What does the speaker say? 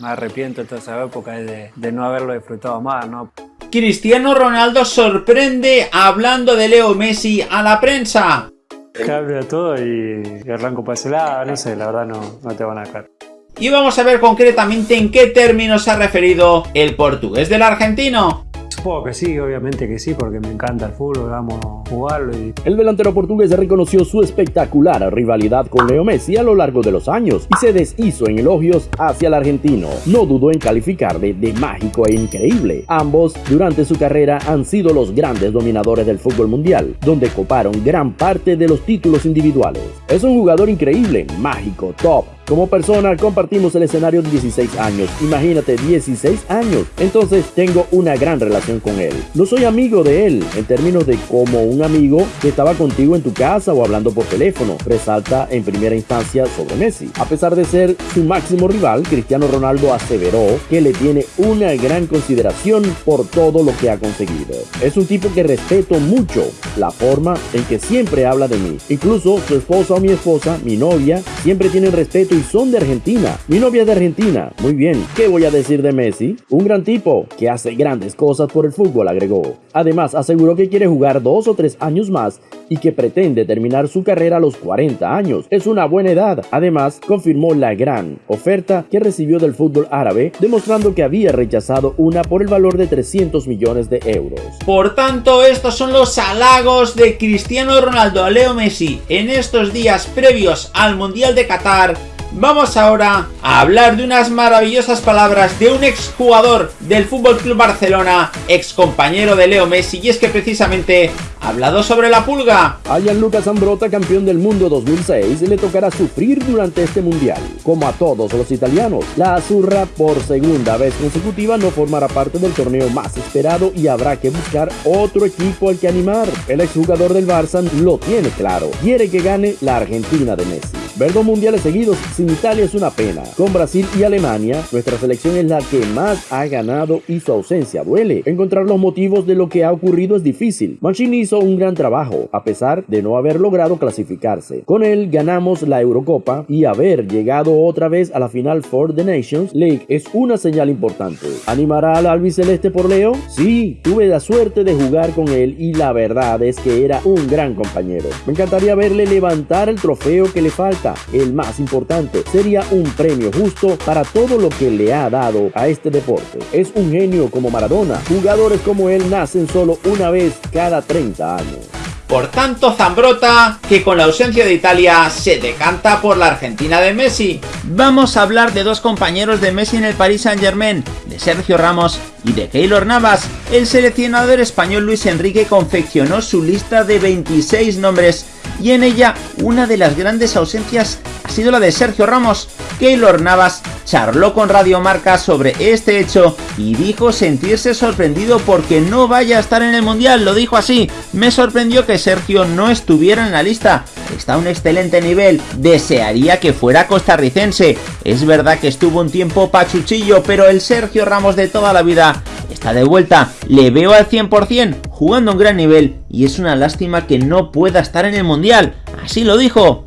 me arrepiento de toda esa época de, de no haberlo disfrutado más, ¿no? Cristiano Ronaldo sorprende hablando de Leo Messi a la prensa. Cambia todo y, y arranco para ese lado, no sé, la verdad no, no te van a dejar. Y vamos a ver concretamente en qué términos se ha referido el portugués del argentino. Supongo que sí, obviamente que sí, porque me encanta el fútbol, vamos a jugarlo El delantero portugués reconoció su espectacular rivalidad con Leo Messi a lo largo de los años y se deshizo en elogios hacia el argentino. No dudó en calificarle de mágico e increíble. Ambos, durante su carrera, han sido los grandes dominadores del fútbol mundial, donde coparon gran parte de los títulos individuales. Es un jugador increíble, mágico, top, como persona compartimos el escenario de 16 años. Imagínate, 16 años. Entonces tengo una gran relación con él. No soy amigo de él en términos de como un amigo que estaba contigo en tu casa o hablando por teléfono. Resalta en primera instancia sobre Messi. A pesar de ser su máximo rival, Cristiano Ronaldo aseveró que le tiene una gran consideración por todo lo que ha conseguido. Es un tipo que respeto mucho la forma en que siempre habla de mí. Incluso su esposa o mi esposa, mi novia, siempre tienen respeto y son de Argentina. Mi novia es de Argentina. Muy bien. ¿Qué voy a decir de Messi? Un gran tipo que hace grandes cosas por el fútbol, agregó. Además, aseguró que quiere jugar dos o tres años más y que pretende terminar su carrera a los 40 años. Es una buena edad. Además, confirmó la gran oferta que recibió del fútbol árabe, demostrando que había rechazado una por el valor de 300 millones de euros. Por tanto, estos son los halagos de Cristiano Ronaldo a Leo Messi en estos días previos al Mundial de Qatar Vamos ahora a hablar de unas maravillosas palabras de un exjugador del Fútbol Club Barcelona, ex compañero de Leo Messi, y es que precisamente ha hablado sobre la pulga. A Gianluca Zambrota, campeón del mundo 2006, le tocará sufrir durante este mundial. Como a todos los italianos, la Azurra por segunda vez consecutiva no formará parte del torneo más esperado y habrá que buscar otro equipo al que animar. El exjugador del Barça lo tiene claro, quiere que gane la Argentina de Messi. Ver dos mundiales seguidos sin Italia es una pena. Con Brasil y Alemania, nuestra selección es la que más ha ganado y su ausencia duele. Encontrar los motivos de lo que ha ocurrido es difícil. Mancini hizo un gran trabajo, a pesar de no haber logrado clasificarse. Con él ganamos la Eurocopa y haber llegado otra vez a la final for the Nations League es una señal importante. ¿Animará al albiceleste por Leo? Sí, tuve la suerte de jugar con él y la verdad es que era un gran compañero. Me encantaría verle levantar el trofeo que le falta el más importante, sería un premio justo para todo lo que le ha dado a este deporte. Es un genio como Maradona. Jugadores como él nacen solo una vez cada 30 años. Por tanto, Zambrota, que con la ausencia de Italia se decanta por la Argentina de Messi. Vamos a hablar de dos compañeros de Messi en el Paris Saint Germain, de Sergio Ramos y de Keylor Navas. El seleccionador español Luis Enrique confeccionó su lista de 26 nombres y en ella una de las grandes ausencias ha sido la de Sergio Ramos. Keylor Navas charló con Radio Marca sobre este hecho y dijo sentirse sorprendido porque no vaya a estar en el Mundial, lo dijo así, me sorprendió que Sergio no estuviera en la lista, está a un excelente nivel, desearía que fuera costarricense, es verdad que estuvo un tiempo pachuchillo, pero el Sergio Ramos de toda la vida está de vuelta, le veo al 100%, jugando a un gran nivel y es una lástima que no pueda estar en el Mundial, así lo dijo.